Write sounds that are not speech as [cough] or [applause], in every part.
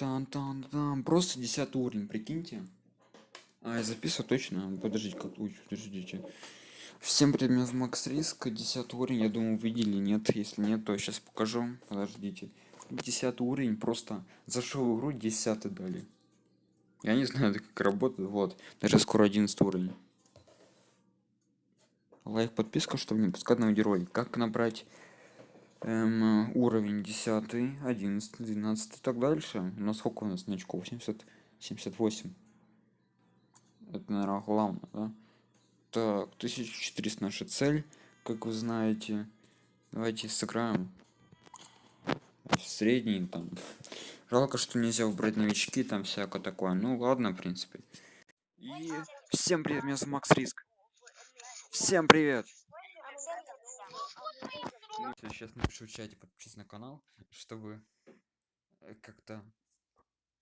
Тан тан там просто 10 уровень, прикиньте. А, я записываю точно. Подождите, как ой, подождите. Всем привет, меня Макс Риск, 10 уровень, я думаю, вы видели, нет, если нет, то сейчас покажу, подождите. 10 уровень, просто зашел в игру, 10 дали. Я не знаю, [laughs] как работает, вот, даже скоро 11 уровень. Лайк, подписка, чтобы не пускать новый герой. Как набрать эм, уровень 10, 11, 12 и так дальше. У нас сколько у нас очков? 70, 78. Это, наверное, главное, да? Так, 1400 наша цель, как вы знаете. Давайте сыграем в средний там. Жалко, что нельзя убрать новички, там всякое такое. Ну ладно, в принципе. И всем привет, меня зовут Макс Риск. Всем привет! Ну, сейчас напишу в чате, подпишись на канал, чтобы э, как-то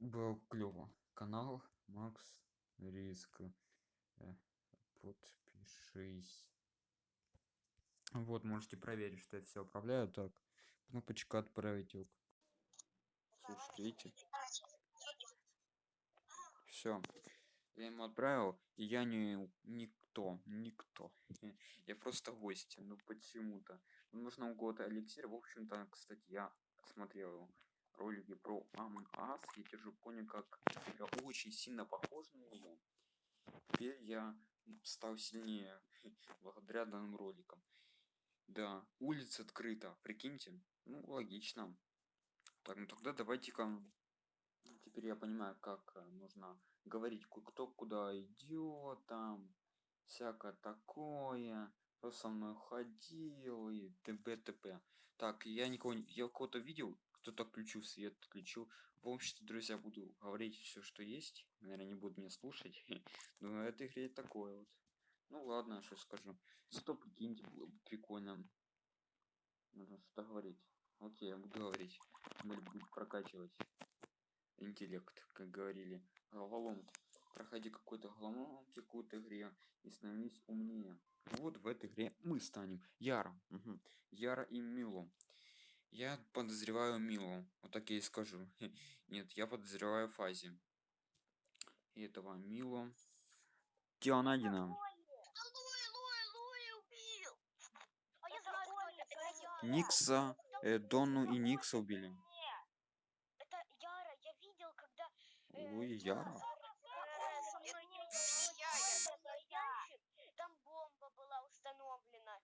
было клево. Канал Макс Риск. Э, Подпишись. Вот, можете проверить, что я все управляю. Так, кнопочка отправить. Слушайте, видите? Все. Я ему отправил, и я не никто, никто. Я просто гость, ну почему-то. Нужно у кого-то эликсир. В общем-то, кстати, я смотрел ролики про Among Us. Я тоже понял, как я очень сильно похож на него. Теперь я стал сильнее [laughs] благодаря данным роликам. Да, улица открыта, прикиньте. Ну, логично. Так, ну тогда давайте-ка... Теперь я понимаю, как э, нужно говорить, кто куда идет, там, всякое такое, кто со мной ходил и т.п. т.п. Так, я никого не... Я кого-то видел, кто-то включил свет, отключил. В общем-то, друзья, буду говорить все, что есть. Наверное, не буду меня слушать. [laughs] Но в этой игре такое вот. Ну ладно, что скажу. Зато прикиньте, было бы прикольно. Нужно что-то говорить. Окей, я буду говорить. Мы будем прокачивать интеллект, как говорили. Головоломки. Проходи какой-то головоломки какой-то игре и становись умнее. Вот в этой игре мы станем Яра. Угу. Яра и Мило. Я подозреваю Милу. Вот так я и скажу. [laughs] Нет, я подозреваю Фази. И этого Милу. Тианадина. Никса, э, Донну и Никса убили. Это Яра, я видел, когда... э, Луи Яра? э, со мной не стоянчик, Там бомба была установлена.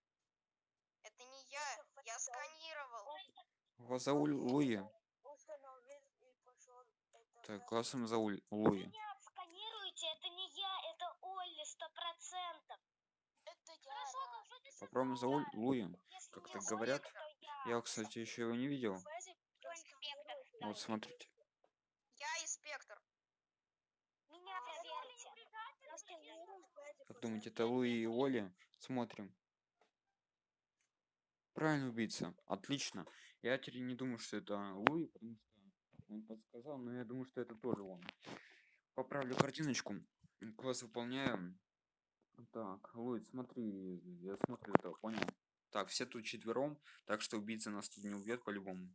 Это не я, я сканировал. Его зовут Луи. Так, классом зовут Луи. Меня это не я, это Олли, сто процентов. Попробуем зовут Луи. Как так говорят. я. Кстати, еще его не видел. Вот смотрите. Я инспектор. Меня проверьте. Как думаете, это Луи и Оли? Смотрим. Правильно убийца. Отлично. Я теперь не думаю, что это Луи, потому что он подсказал, но я думаю, что это тоже он. Поправлю картиночку. Класс выполняем. Так, Луи, смотри, я смотрю это, понял? Так, все тут четвером, так что убийца нас тут не убьет по-любому.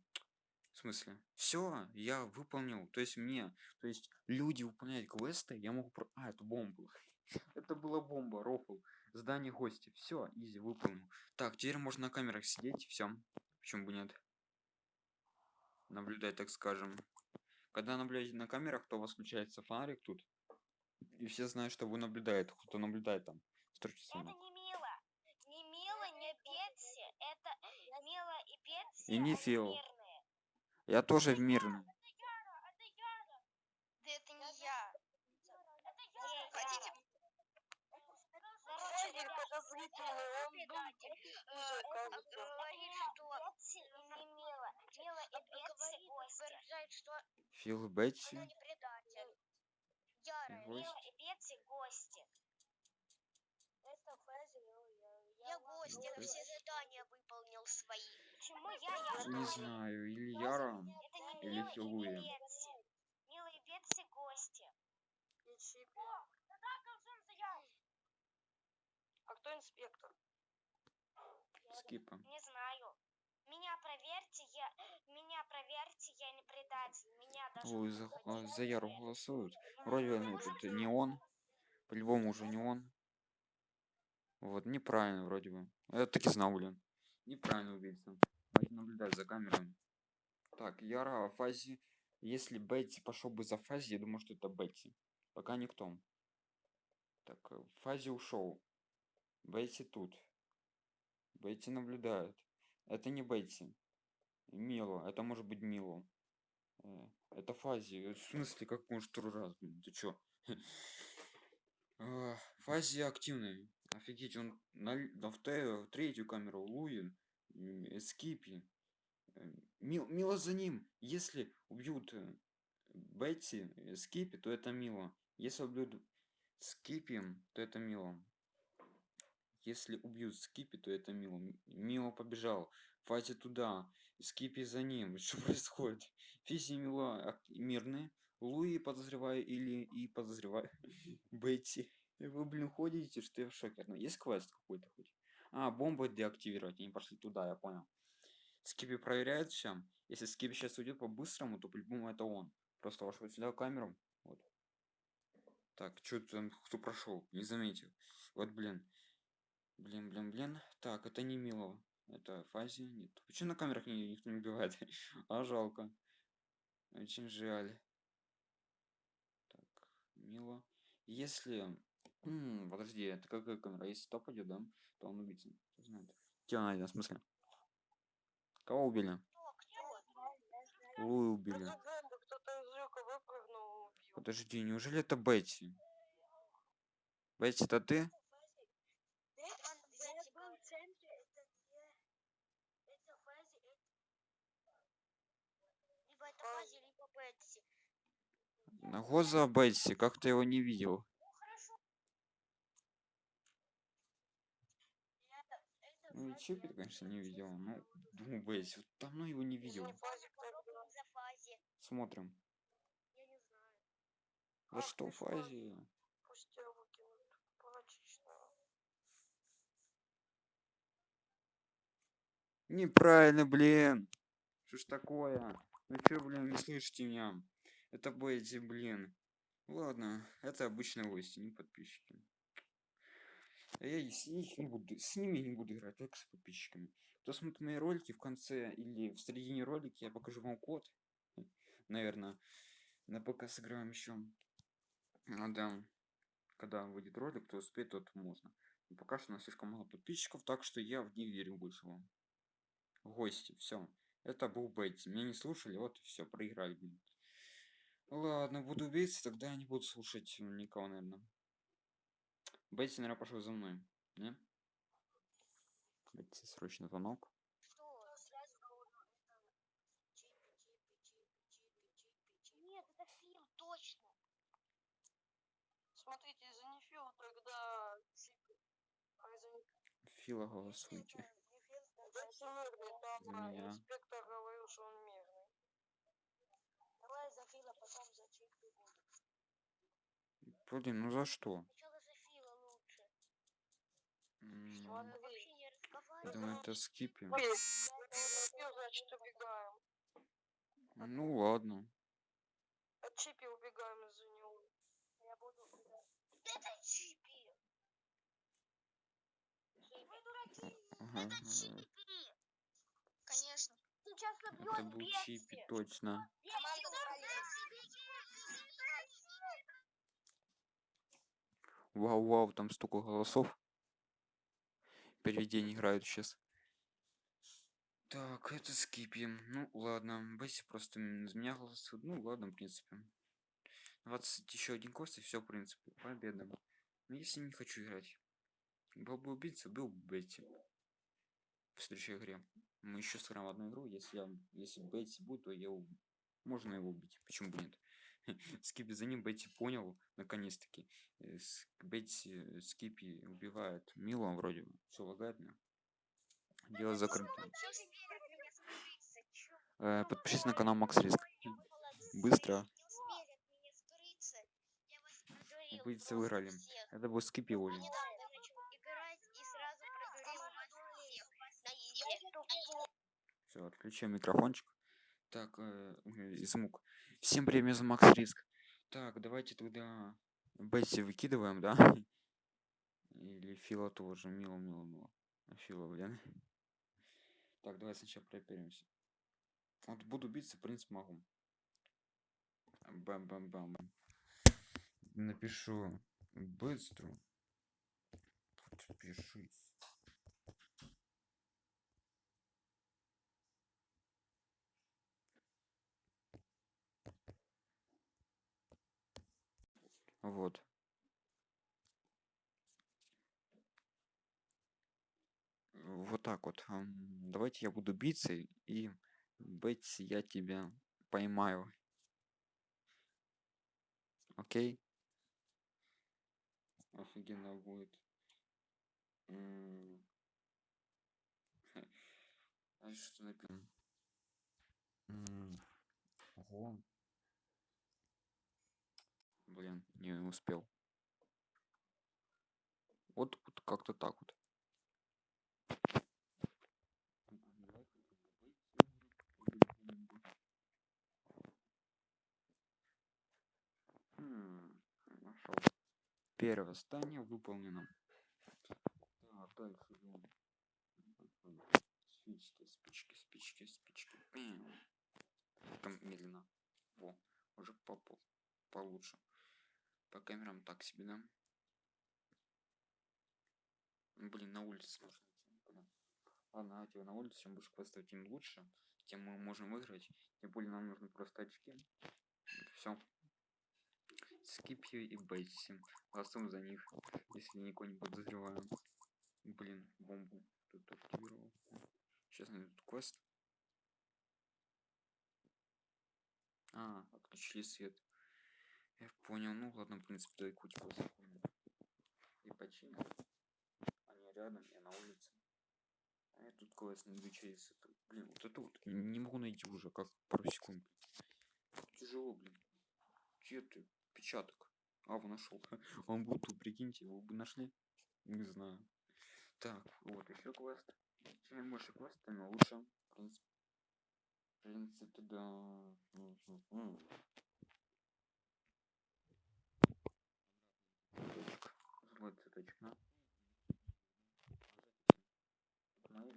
В смысле? Все, я выполнил. То есть мне, то есть люди выполняют квесты, я могу. А, это бомба. [laughs] Это была бомба, рофл. Здание гости. Все, изи, выполнил. Так, теперь можно на камерах сидеть, все. Почему бы нет? Наблюдать, так скажем. Когда наблюдаете на камерах, то у вас включается фонарик тут. И все знают, что вы наблюдаете. Кто наблюдает там. Строчки Это не Мила. Не Мила, не Бетси. Это Мила и Бетси. И не Фил. мирные. Я тоже в мирном. Это Яра, это Яра. Да это не я. Это Яра. Хотите? Короче, ребят, это предатель. Э, он говорит, что Бетси и не Мила. Мила и Бетси утверждают, что Фил Бетси. она не предатель. Яра. Мила и Бетси гости. Я гость, я все задания выполнил свои. Почему я? Я Не знаю. или Яра. Это не Или Филуя. не Бетси. Мила и Бетси гости. А кто инспектор? Скипа. Не знаю. Меня проверьте, я... Меня проверьте, я не предатель. Меня Ой, за, а, за Яру голосуют. Вроде ну, тут не он. По-любому уже не он. Вот, неправильно вроде бы. Я так и знал, блин. Неправильно убийца. Надо наблюдать за камерами. Так, Яра, Фази. Если Бетти пошел бы за Фази, я думаю, что это Бетти. Пока никто. Так, э, Фази ушел. Бетти тут. Бетти наблюдает. Это не Бетти. Мило. Это может быть Мило. Э, Это Фази. Э, В смысле, как может второй раз, блин? Ты чё? А, [laughs] Фази активный. Офигеть, он на, на вте- в третью камеру Луи, м, э, Скипи. Э, Мил, Мила за ним. Если убьют э, Бетти, э, Скипи, то это Мила. Если убьют Скипи, то это Мила. Если убьют Скипи, то это Мила. М- Мила побежал. Фази туда. Скипи за ним. [laughs] Что происходит? Физи и Мила ак- мирные. Луи подозреваю или и подозреваю [laughs] Бетти. Вы, блин, ходите, что я в шоке. Ну, есть квест какой-то хоть? А, бомбу деактивировать. Они пошли туда, я понял. Скипи проверяет все. Если Скипи сейчас уйдет по-быстрому, то по-любому это он. Просто вошел сюда в камеру. Вот. Так, что там, кто прошел? Не заметил. Вот, блин. Блин, блин, блин. Так, это не Мило. Это Фази. Нет. Почему на камерах ни- никто не убивает? [laughs] а жалко. Очень жаль. Так, Мило. Если... М, подожди, это какая камера? Если топ идет, да? То он убийца. Кто знает. Он найден? В смысле? Кого убили? Луи убили. Подожди, неужели это Бетти? Бетти, это ты? Я был в центре, это где? Это Фази, это... Либо это Фази, либо Бетси. Гоза Бетти, как-то его не видел. Ну и Чипи, конечно, не видел. Ну, думаю, Бетти. Вот давно его не видел. Смотрим. За Ах что выкинут. Прочечно. Неправильно, блин. Что ж такое? Ну чё, блин, не слышите меня? Это Бетти, блин. Ладно, это обычные гости, не подписчики. А я с, них не буду, с ними не буду играть, только с подписчиками. Кто смотрит мои ролики в конце или в середине ролика, я покажу вам код. Наверное, на ПК сыграем еще. Да. Когда выйдет ролик, кто успеет, тот можно. Но пока что у нас слишком мало подписчиков, так что я в них верю больше вам. Гости, все. Это был Бетти. Меня не слушали, вот и все, проиграли. Ладно, буду убийцей, тогда я не буду слушать никого, наверное. Бетти, наверное, пошел за мной. Не? Бетти, срочно звонок. Нет, это Фил, точно. Смотрите, за Нефила тогда Чипи. А за Фила голосуйте. За а, меня. инспектор говорил, что он мирный. Давай за Фила, потом за Чипи буду. Блин, ну за что? Сначала за Фила лучше. М, Смотри. Вообще не Я разговаривай. думаю, это скипи. Ой, Нефил, значит, убегаем. Ну ладно. От Чипи убегаем из-за него. Я буду... Это Чипи. Вы дураки. Ага, Это. Чипи. Конечно. Сейчас Это убьет был. Чипи, точно. Команда Вау, вау, там столько голосов. Переведение играют сейчас. Так, это скипи. Ну, ладно. Бесси просто за меня голосует. Ну, ладно, в принципе. 20 еще один кост, и все, в принципе. Победа. Но если не хочу играть. Был бы убийца, был бы Бетти. В следующей игре. Мы еще сыграем одну игру. Если, я, если Бетти будет, то я Можно его убить. Почему бы нет? [laughs] Скипи за ним Бетти понял, наконец-таки. Э, Бетти э, Скипи убивает Мило вроде бы. Все лагает мне. Дело закрыто. Э, подпишись на канал Макс Риск. Быстро. Убийцы выиграли. Это был Скипи Оли. Все, отключаем микрофончик. Так, э, звук. Всем привет, за Макс Риск. Так, давайте тогда Бетси выкидываем, да? [laughs] Или Фила тоже. Мило, мило, мило. А Фила, блин. Так, давай сначала проверимся. Вот буду биться, в принципе, могу. Бам-бам-бам. Напишу быстро. Подпишись. Вот. Вот так вот. Давайте я буду биться и Бетси, я тебя поймаю. Окей? Офигенно будет. [laughs] А что написано? Ого. Блин, не успел. Вот, вот как-то так вот. Нашел. Первое здание выполнено. Так, дальше идем. Спички, спички, спички, спички. Там медленно. Во, уже попал. Получше. По камерам так себе, да? Блин, на улице можно. Ладно, давайте на улице, чем больше квестов, тем лучше. Тем мы можем выиграть. Тем более нам нужны просто очки. Все. Скипью и Бетси. Голосуем за них, если никого не подозреваем. Блин, бомбу тут активировал. Сейчас найду квест. А, отключили свет. Я понял. Ну ладно, в принципе, дай куть запомню. И починил. Они рядом, я на улице. А я тут квест найду через. Блин, вот это вот не могу найти уже, как пару секунд. Тяжело, блин. Где ты? Печаток. А, вы нашел. [laughs] Он был тут, прикиньте, его бы нашли. Не знаю. Так, вот еще квест. Чем больше квест, тем лучше. В принципе, в принципе, да.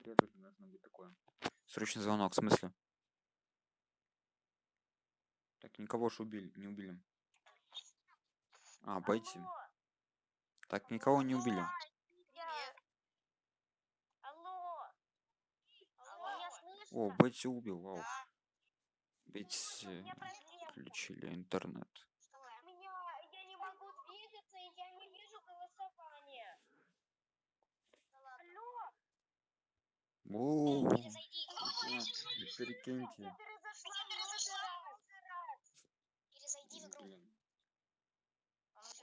Тоже должно быть такое. Срочный звонок, в смысле? Так, никого же убили, не убили. А, пойти. Алло, Так, никого не убили. Алло. Алло? О, Бетти убил, вау. Да, Бетти включили интернет. У меня, я не могу двигаться, и я не вижу голосования. Алло, Много раз. Перезайди в игру. Блин.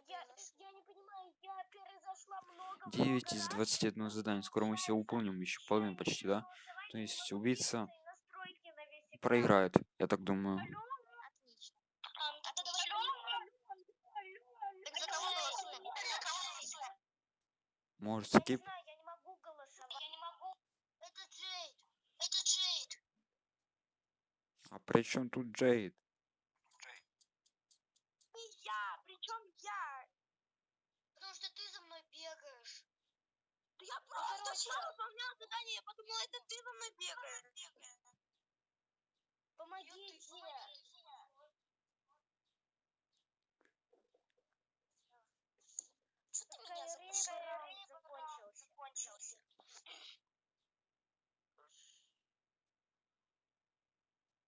Я, я не понимаю, я перезашла много 9 из 21 задания. Скоро мы все выполним, еще половину почти, да? То есть убийца проиграет, я так думаю. голосуем? Может, скип? знаю, я не могу голосовать. Я не могу. Это Джейд. Это Джейд. А при чем тут Джейд? Я, причем я. Потому что ты за мной бегаешь. Да я просто шла, выполняла задание, я подумала, это ты за мной бегаешь. Помогите. Что ты меня Какая запустил? раунд закончился. закончился.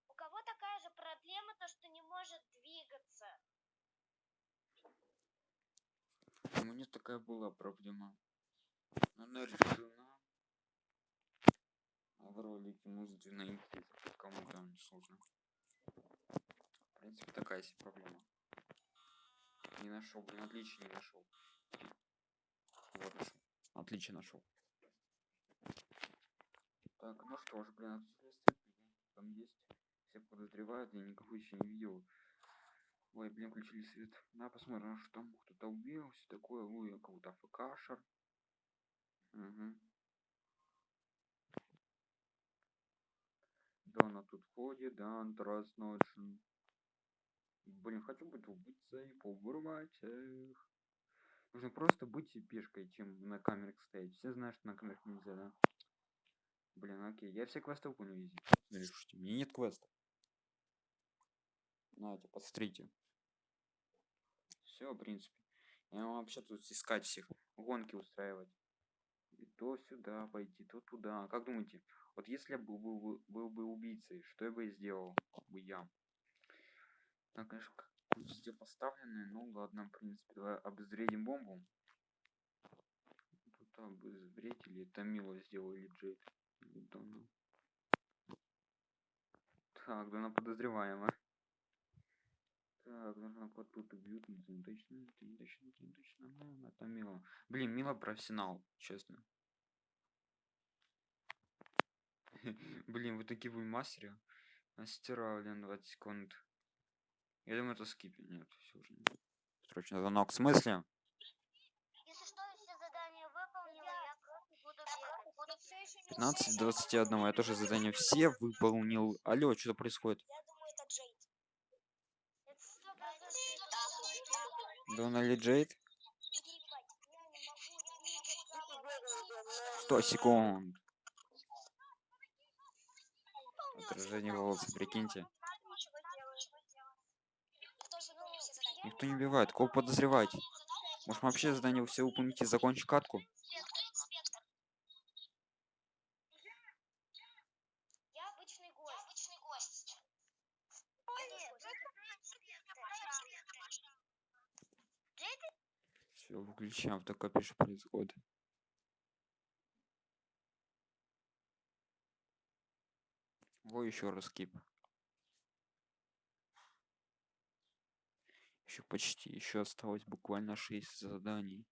У кого такая же проблема, то что не может двигаться? У меня такая была проблема. Она решена. А в ролике нужно найти, кому там не сложно. В принципе, такая себе проблема. Не нашел, блин, отлично не нашел. Вот нашел. Отлично нашел. Так, ну что ж, блин, отсутствие там есть. Все подозревают, я никого еще не видел. Ой, блин, включили свет. На, посмотрим, что там кто-то убил, все такое. Ой, я кого-то АФКшер. Угу. Дона тут ходит, да, Антрас ночен. Блин, хочу быть убийцей, повырывать их. Нужно просто быть пешкой, чем на камерах стоять. Все знают, что на камерах нельзя, да? Блин, окей. Я все квесты выполню изи. Решите, у меня нет квеста. Нате, посмотрите. Все, в принципе. Я вообще тут искать всех, гонки устраивать. И то сюда пойти, то туда. Как думаете, вот если я был, был, бы- был бы убийцей, что я бы сделал бы я? Так, конечно, везде поставлены. Ну ладно, в принципе, давай обезвредим бомбу. Тут обезвредить или это Мила сделал, или Джейд. Или Дона. Так, Дона подозреваема. Так, нужно код тут убьют, но это не точно, не точно, не точно. Ну, это Мила. Блин, Мила профессионал, честно. [laughs] Блин, вы такие вы мастеры. Мастера, блин, 20 секунд. Я думаю, это скипи. Нет, все уже нет. Срочно звонок. В смысле? Если что, я все задания выполнила, я просто буду бегать. Буду все еще не 15 21. Я тоже задание все выполнил. Алло, что происходит? Я думаю, это Джейд. Это сто Дона или Джейд? Я не могу двигаться. 100 секунд. Отражение волоса, прикиньте. Никто не убивает. Кого подозревать? Может вообще задание все выполнить и закончить катку? Я обычный гость. обычный гость. Все, выключаем. Такое пишет происходит. Во еще раз кип. Еще почти. Еще осталось буквально 6 заданий.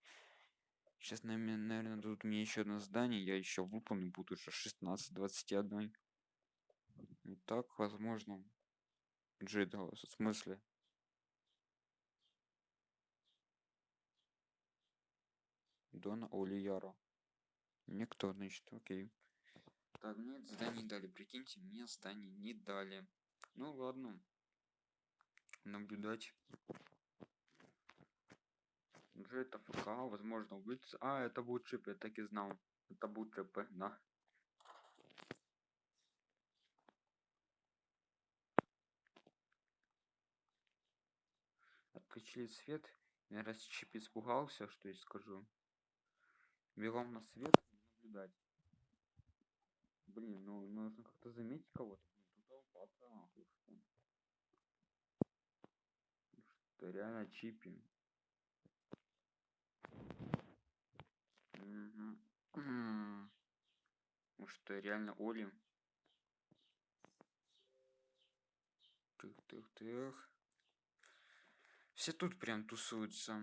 Сейчас, наверное, дадут мне еще одно задание. Я еще выполню. Буду уже 16 21. И так, возможно. Джида, в смысле? Дона Оли Яро. Никто, значит, окей. Так, мне это задание не дали. Прикиньте, мне задание не дали. Ну ладно. Наблюдать. Джет АФК, возможно, убийца. А, это будет чип, я так и знал. Это будет ЧП, да. Отключили свет. Раз чип испугался, что я скажу. Бегом на свет наблюдать. Блин, ну нужно как-то заметить кого-то. Тут толпа нахуй, что. Что реально чипи. Может, это реально Оли? Тых, тых, тых. Все тут прям тусуются.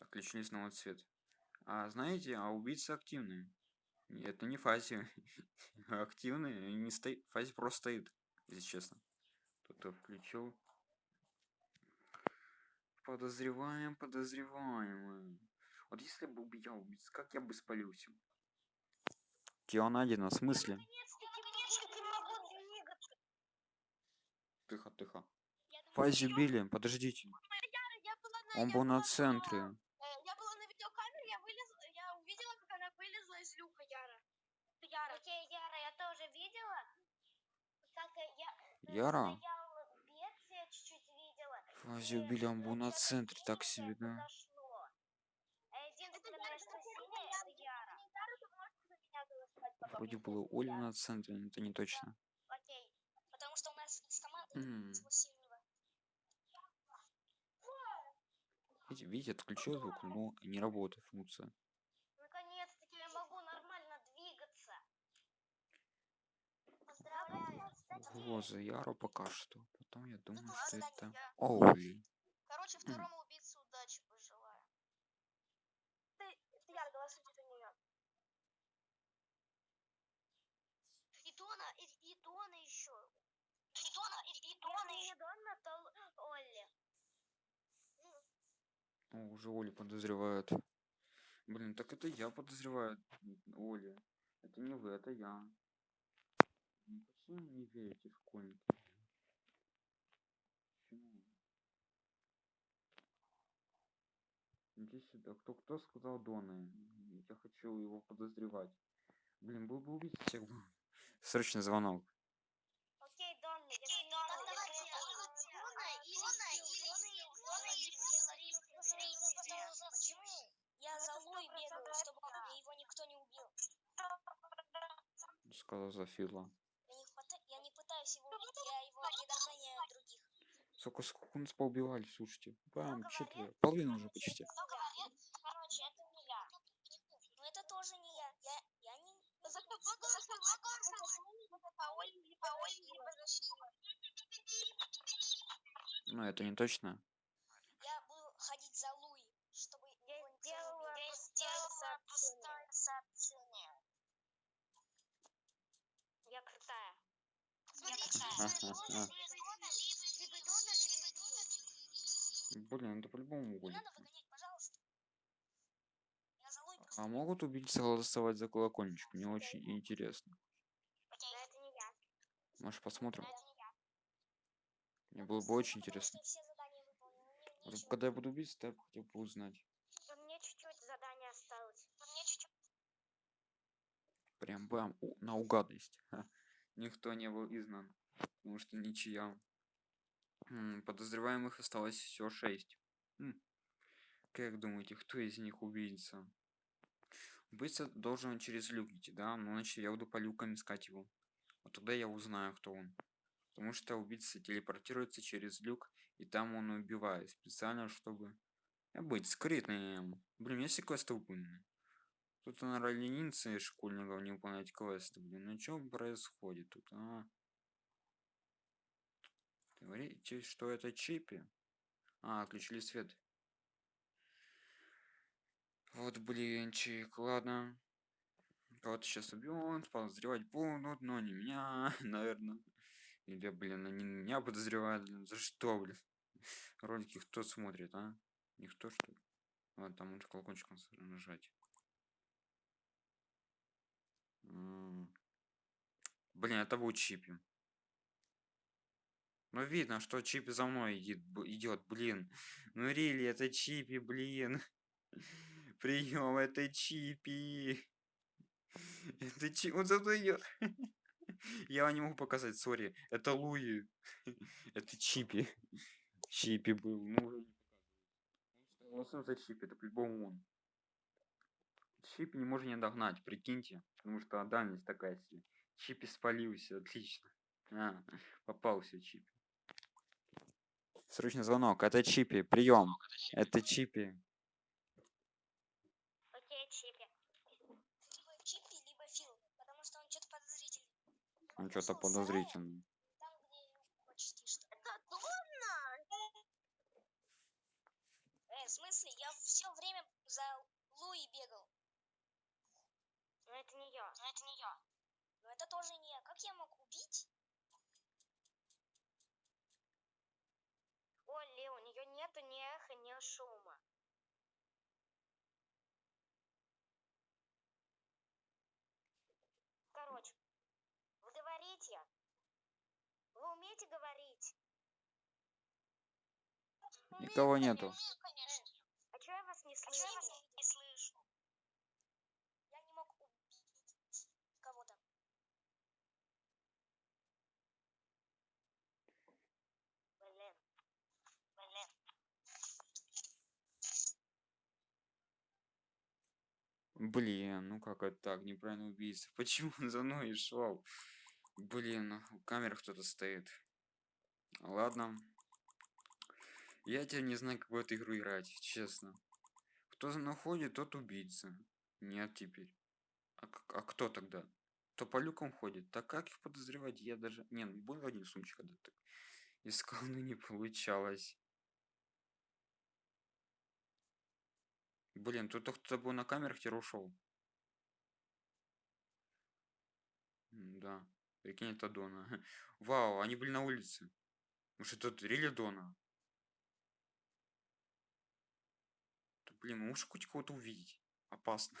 Отключили снова цвет. А знаете, а убийцы активные. Это не фази. [laughs] активные. Не стоит. Фази просто стоит, если честно. Кто-то включил. Подозреваем, подозреваем. Вот если бы убил убийц, как я бы спалился? Найдено, в смысле? Тихо, тихо. Я Фази убили, подождите. Я Он я был на центре. э, я была на видеокамере, я вылезла, я увидела, как она вылезла из люка, Яра. Яра. Окей, Яра, я тоже видела. Как э, я э, Яра? Фази убили, э, на центре, так себе, да. Вроде было Оля на центре, но это не точно. Окей. Потому что у нас с командой М. ничего сильного. Видите, видите, отключил звук, но не работает функция. Наконец-таки я могу нормально двигаться. Поздравляю. Вот за Яру пока что. Потом я думаю, Ну что ладно, это я- Оли. Короче, второму убийце удачи пожелаю. Ты, ты Яра, голосуйте за нее. И Дона, и, и Дона еще. И Дона, и, и Дона еще. Дона, то Олли. О, уже Оли подозревают. Блин, так это я подозреваю Оли. Это не вы, это я. Ну, почему не верите в комиксы? Почему? Иди сюда. Кто кто сказал Дона? Я хочу его подозревать. Блин, был бы убить всех. Срочный звонок. Окей, Дон, Я за Луи бегаю, чтобы его никто не убил. Сказал за Фила. Сколько, сколько нас поубивали, слушайте. Бам, говорят? четверо. Половина уже почти. Говорит? Короче, это не я. Ну это тоже не я. Я, я не... Но это не точно. Я буду ходить за Луи, чтобы Я его никто не сделала. Я пустое сообщение. Я крутая. Смотрите, Ага, либо Блин, это по-любому будет. надо выгонять, пожалуйста. Я за Луи просто... А могут убийцы голосовать за колокольчик? Мне очень интересно. Может посмотрим? Но это не я. Мне было бы очень интересно. Вот. Когда я буду убийцей, то я хотел бы узнать. Да Мне чуть-чуть задание осталось. Мне чуть-чуть. Прям бам, у- наугадность. Ха. Никто не был изгнан, потому что ничья. Подозреваемых осталось всего шесть. Как думаете, кто из них убийца? Убийца должен через люк идти, да? Ну, значит, я буду по люкам искать его. Вот тогда я узнаю, кто он. Потому что убийца телепортируется через люк, и там он убивает. Специально, чтобы быть скрытным. Блин, есть и квесты выполнены. Тут, наверное, ленинцы школьников не выполнять квесты. Блин, ну что происходит тут, а? Говорите, что это чипи? А, отключили свет. Вот, блинчик, ладно. Кого-то сейчас убьют, подозревать будут, но не меня, [laughs] наверное. Или, блин, они меня подозревают, блин, за что, блин? Ролики кто смотрит, а? Никто, что ли? Ладно, там лучше колокольчиком нажать. Блин, это будет Чипи. Ну, видно, что Чипи за мной идет, блин. Ну, Рили, это Чипи, блин. [laughs] Прием, это Чипи. [laughs] Это Чипи, он за мной идет. [laughs] Я не могу показать, сори. Это Луи. Это Чипи. Чипи был. Ну, уже не показывает. Голосуем за Чипи, это по-любому он. Чипи не можно не догнать, прикиньте. Потому что дальность такая себе. Чипи спалился, отлично. А, попался Чипи. Срочный звонок. Это Чипи. Прием. Это Чипи. Окей, Чипи. Либо Чипи, либо Фил. Потому что он что-то. Он подозрительный. Там, где люк почти что. Это Дона! Э, в смысле? Я все время за Луи бегал. Но это не я. Но это не я. Но это тоже не я. Как я мог убить? Олли, у нее нету ни эха, ни шума. Короче, вы говорите. Умеете говорить? Никого нету. Конечно. А чё я вас не А слышу? я вас не слышу? Я не мог убить кого-то. Блин. Блин. Блин, ну как это так? Неправильно убийца. [laughs] Почему он за мной шел? Блин, у камеры кто-то стоит. Ладно. Я теперь не знаю, как в эту игру играть, честно. Кто за мной ходит, тот убийца. Нет теперь. А, а кто тогда? Кто по люкам ходит? Так как их подозревать? Я даже... Не, ну был один сумчик, когда так искал, но не получалось. Блин, тут кто-то был на камерах, теперь ушел. Да. Прикинь, это Дона. [laughs] Вау, они были на улице. Может, это Рили Дона? Да, блин, мы можем хоть кого-то увидеть? Опасно.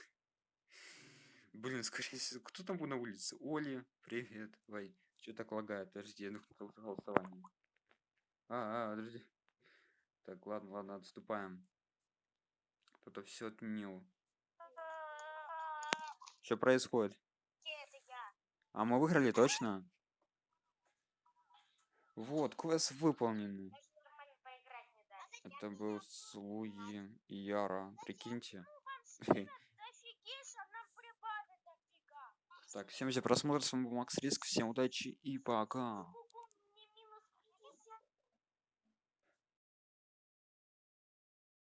[laughs] Блин, скорее всего, кто там был на улице? Оли, привет. Ой, что так лагает? Подожди, я нахожу голосование. А, а, подожди. Так, ладно, ладно, отступаем. Кто-то все отменил. Что происходит? А мы выиграли точно? Вот, квест выполненный. Это был с Луи и Яра. Прикиньте. [laughs] Так, всем за просмотр. С вами был Макс Риск. Всем удачи и пока.